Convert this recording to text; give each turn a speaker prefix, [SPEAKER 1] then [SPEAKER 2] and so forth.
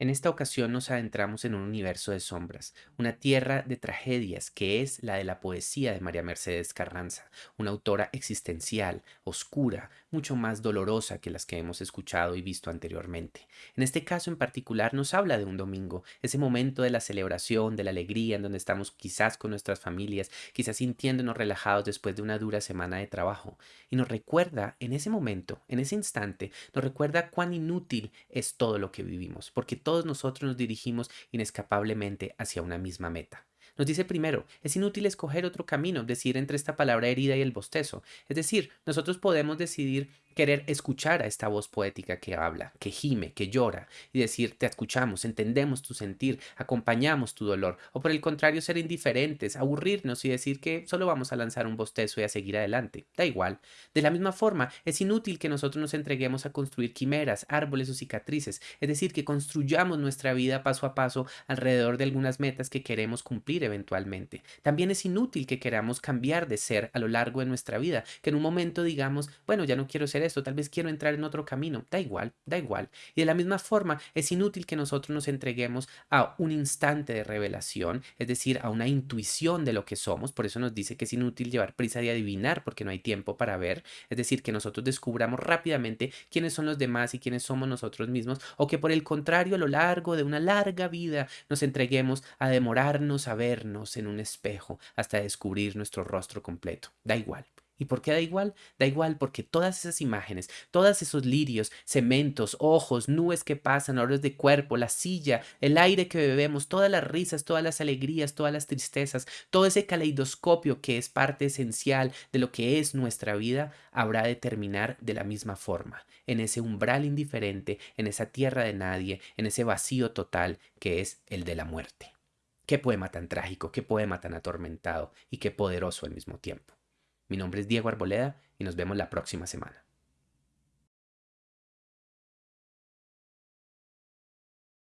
[SPEAKER 1] En esta ocasión nos adentramos en un universo de sombras, una tierra de tragedias que es la de la poesía de María Mercedes Carranza, una autora existencial, oscura, mucho más dolorosa que las que hemos escuchado y visto anteriormente. En este caso en particular nos habla de un domingo, ese momento de la celebración, de la alegría, en donde estamos quizás con nuestras familias, quizás sintiéndonos relajados después de una dura semana de trabajo, y nos recuerda en ese momento, en ese instante, nos recuerda cuán inútil es todo lo que vivimos, porque todos nosotros nos dirigimos inescapablemente hacia una misma meta. Nos dice primero, es inútil escoger otro camino, decir entre esta palabra herida y el bostezo. Es decir, nosotros podemos decidir querer escuchar a esta voz poética que habla, que gime, que llora, y decir, te escuchamos, entendemos tu sentir, acompañamos tu dolor, o por el contrario, ser indiferentes, aburrirnos y decir que solo vamos a lanzar un bostezo y a seguir adelante. Da igual. De la misma forma, es inútil que nosotros nos entreguemos a construir quimeras, árboles o cicatrices, es decir, que construyamos nuestra vida paso a paso alrededor de algunas metas que queremos cumplir eventualmente. También es inútil que queramos cambiar de ser a lo largo de nuestra vida, que en un momento digamos, bueno, ya no quiero ser esto, tal vez quiero entrar en otro camino, da igual, da igual. Y de la misma forma, es inútil que nosotros nos entreguemos a un instante de revelación, es decir, a una intuición de lo que somos, por eso nos dice que es inútil llevar prisa de adivinar porque no hay tiempo para ver, es decir, que nosotros descubramos rápidamente quiénes son los demás y quiénes somos nosotros mismos, o que por el contrario, a lo largo de una larga vida nos entreguemos a demorarnos a vernos en un espejo hasta descubrir nuestro rostro completo. Da igual. ¿Y por qué da igual? Da igual porque todas esas imágenes, todos esos lirios, cementos, ojos, nubes que pasan, olores de cuerpo, la silla, el aire que bebemos, todas las risas, todas las alegrías, todas las tristezas, todo ese caleidoscopio que es parte esencial de lo que es nuestra vida, habrá de terminar de la misma forma, en ese umbral indiferente, en esa tierra de nadie, en ese vacío total que es el de la muerte. Qué poema tan trágico, qué poema tan atormentado y qué poderoso al mismo tiempo. Mi nombre es Diego Arboleda y nos vemos la próxima semana.